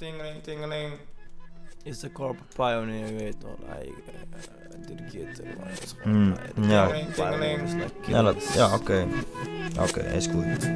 Tingeling, tingeling. Is de corporate pioneer, je weet toch. Hij uh, dirigeert er maar. dat is gewoon, Mm, hij- de ja. corporate pioneer is like Ja, dat, ja oké. Oké, is goed.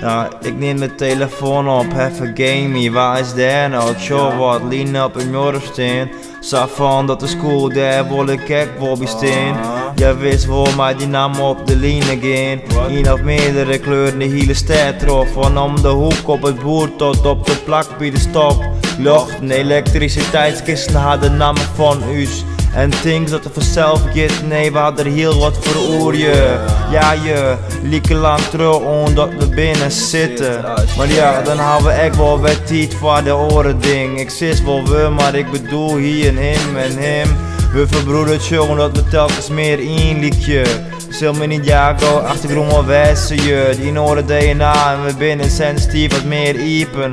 Ja, ik neem de telefoon op, even gamey, waar is daar nou? Show wat, lean up in Jorfsteen. Zag van dat de school daar wil ik kijk Bobby steen. Jij wist wel, maar die nam op de line again. Een of meerdere kleuren, de hele stad trof. Van om de hoek op het boer tot op de plak bij de stop. Lucht en elektriciteitskisten hadden namen van us. En things dat er vanzelf gaat, nee, we hadden heel wat voor oor je. Ja, je lieken lang terug omdat we binnen zitten. Maar ja, dan houden we echt wel wat tijd voor de oren ding. Ik zit wel we, maar ik bedoel hier en hem en hem. We verbroederd jongen dat we telkens meer inliekje. Zul me niet jago, achtergrond wel wijzen je. Die noorden DNA en we binnen sensitief wat meer iepen.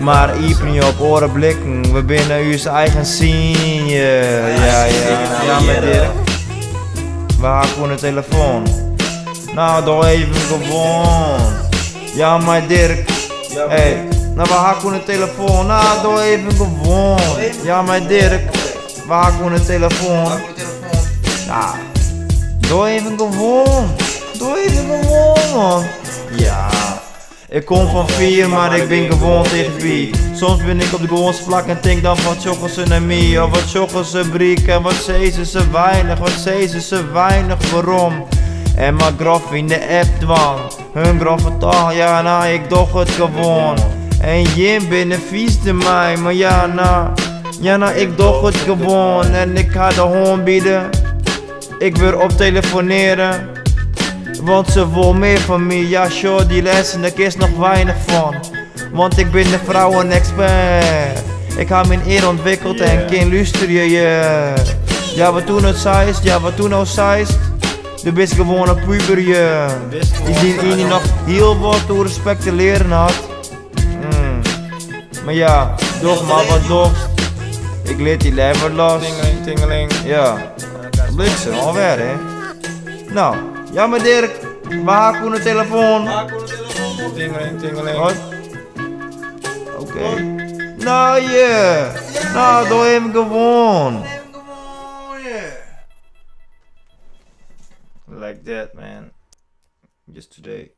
Maar iepen niet op oren blikken, we binnen uw eigen zien je. Ja, ja, ja, met Dirk. We haken gewoon de telefoon. Nou, doe even gewoon. Ja, maar Dirk. Hey, nou, we haken de telefoon. Nou, doe even gewoon. Ja, maar Dirk. We haken gewoon de telefoon. Ja. Doe even gewoon. Doe even gewoon, man. Ja. Ik kom van vier, maar ik ben gewoon tegen wie. Soms ben ik op de gewone vlak en denk dan wat joggen ze naar mij. Of wat joggen ze briek en wat zezen ze weinig. Wat zezen ze weinig, waarom? En mijn grof in de app dwang. Hun grove taal, ja nou ik doch het gewoon. En Jim binnen viesde mij, maar ja nou. Ja nou ik doch het gewoon. En ik ga de hoorn bieden. Ik wil op telefoneren. Want ze wil meer van me, ja sure die lessen, daar is nog weinig van. Want ik ben de vrouwen-expert. Ik heb mijn eer ontwikkeld en kind luister je Ja wat toen het zeist, ja wat toen nou zeist De best gewoon een puber je Die die, die nog heel wat toe respect te leren had. Mm. Maar ja, doch maar wat dorst Ik leer die lever los. Tingeling, tingeling. Ja, bliksem alweer hè. Nou, ja maar Dirk, we haken de telefoon Tingeling, tingeling. Oké. Nou je. Nou, doe hem gewoon. Like that, man. Just today.